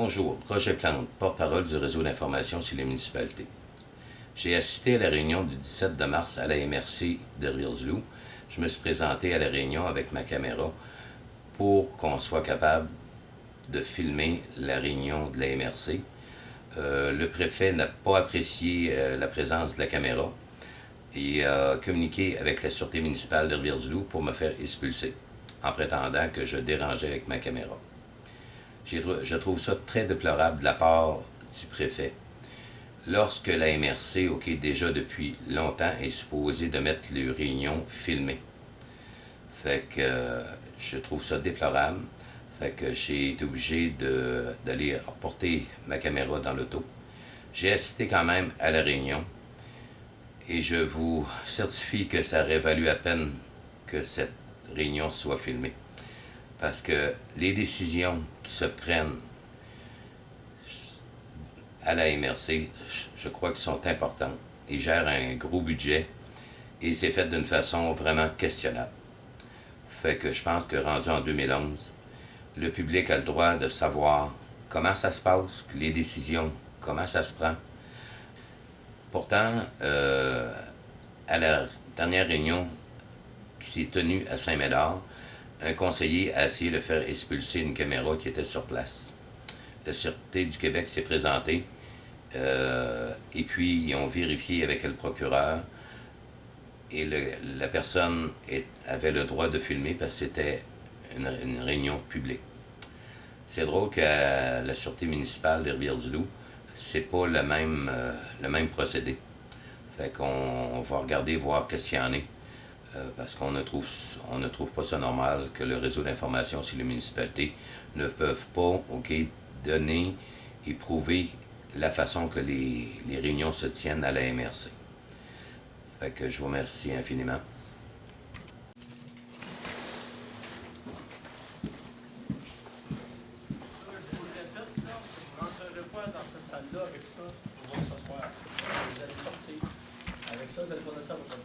Bonjour, Roger Plante, porte-parole du réseau d'information sur les municipalités. J'ai assisté à la réunion du 17 de mars à la MRC de Rivesalou. Je me suis présenté à la réunion avec ma caméra pour qu'on soit capable de filmer la réunion de la MRC. Euh, le préfet n'a pas apprécié euh, la présence de la caméra et a communiqué avec la sûreté municipale de Rivière-du-Loup pour me faire expulser, en prétendant que je dérangeais avec ma caméra. Je trouve ça très déplorable de la part du préfet. Lorsque la MRC, ok, déjà depuis longtemps, est supposée de mettre les réunions filmées. Fait que euh, je trouve ça déplorable. Fait que j'ai été obligé d'aller reporter ma caméra dans l'auto. J'ai assisté quand même à la réunion et je vous certifie que ça aurait valu à peine que cette réunion soit filmée. Parce que les décisions qui se prennent à la MRC, je crois qu'elles sont importantes. Ils gèrent un gros budget et c'est fait d'une façon vraiment questionnable. Fait que je pense que rendu en 2011, le public a le droit de savoir comment ça se passe, les décisions, comment ça se prend. Pourtant, euh, à la dernière réunion qui s'est tenue à Saint-Médard, un conseiller a essayé de faire expulser une caméra qui était sur place. La Sûreté du Québec s'est présentée euh, et puis ils ont vérifié avec le procureur et la personne avait le droit de filmer parce que c'était une, réunion publique. C'est drôle qu'à la Sûreté municipale des Rivières-du-Loup, c'est pas le même, euh, le même procédé. Fait qu'on va regarder, voir qu'est-ce qu'il y en est. Euh, parce qu'on ne, trouve, on ne trouve pas ça normal que le réseau d'information sur les municipalités ne peuvent pas donner et prouver la façon que les, les réunions se tiennent à la MRC. Fait que je vous remercie infiniment. Vous allez sortir. Avec ça, vous allez ça à votre.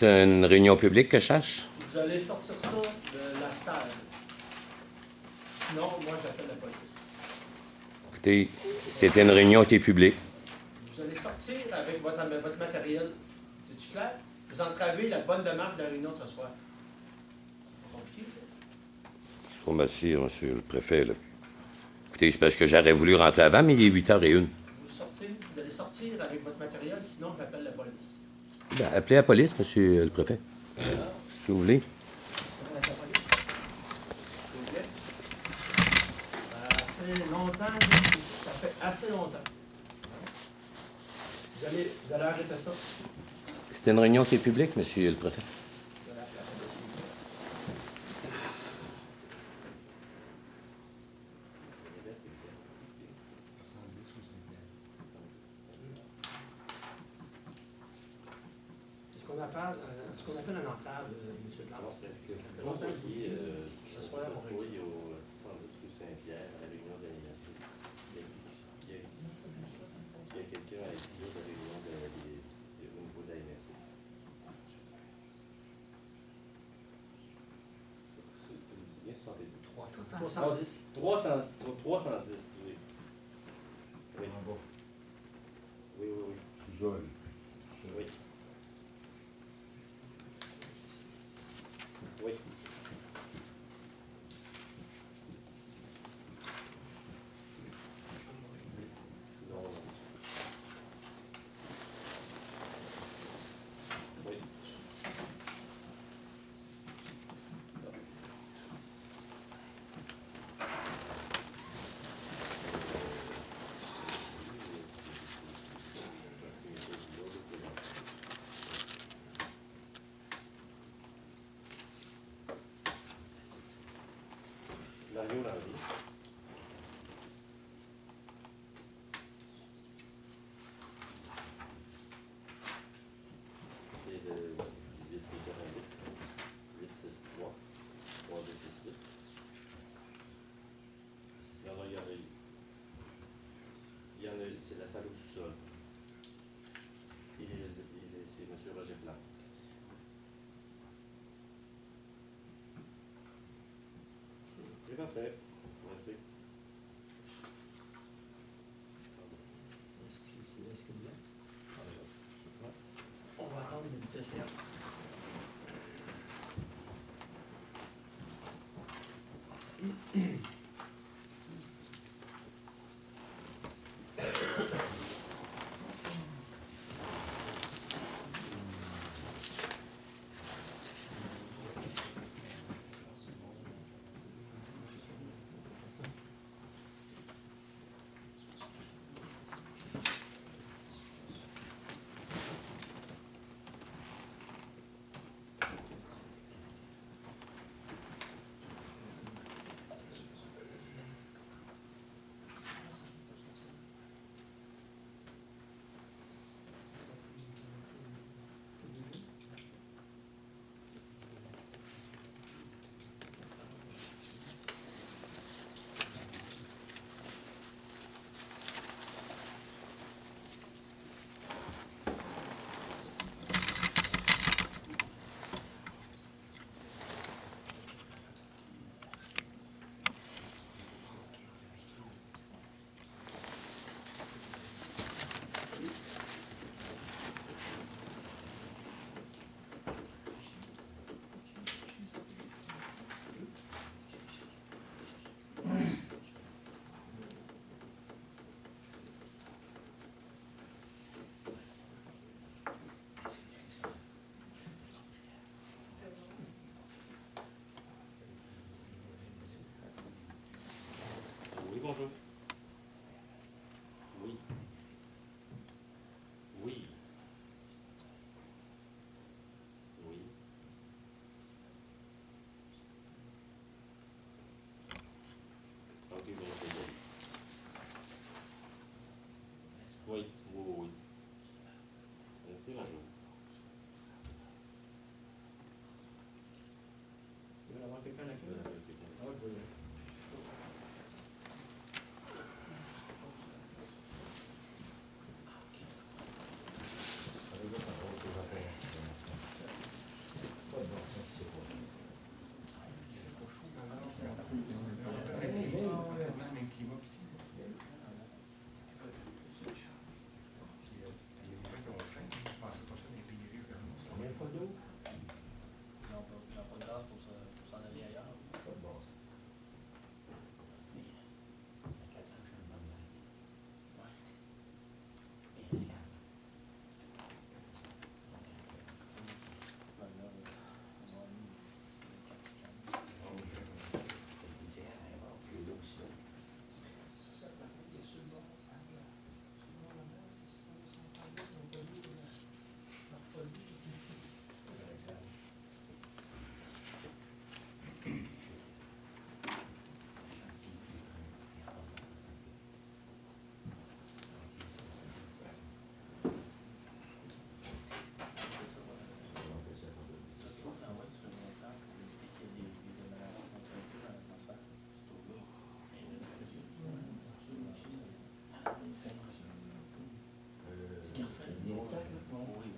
C'est une réunion publique que je cherche? Vous allez sortir ça de la salle. Sinon, moi, j'appelle la police. Écoutez, c'était une réunion qui est publique. Vous allez sortir avec votre, votre matériel. C'est-tu clair? Vous entravez la bonne démarche de la réunion de ce soir. C'est pas compliqué, ça? Je vous remercie, monsieur le préfet. Là. Écoutez, c'est parce que j'aurais voulu rentrer avant, mais il est 8h01. Vous, sortez, vous allez sortir avec votre matériel, sinon j'appelle la police. Ben, appelez la police, monsieur le préfet. Si vous voulez. Ça fait longtemps, ça fait assez longtemps. Vous allez, vous allez arrêter ça? C'était une réunion qui est publique, monsieur le préfet. Qu'on appelle, euh, ce qu'on appelle un entrave, euh, M. Plante. parce que Ça fait longtemps que vous dites, euh, ce soir, on va oui, au 70 rue Saint-Pierre, à la réunion de. Il y a, quelqu'un à ici, de la réunion de, de, de, au niveau de la MRC. Tu me dis bien 70? 310. 300, 310, C'est le 18 8 6 3 3 2 6 8. Il y en a, il y en a, il y en a, c'est la salle au sous-sol. Il est, c'est M. Roger Plante. Okay. Exactement.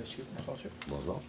monsieur. Bonjour.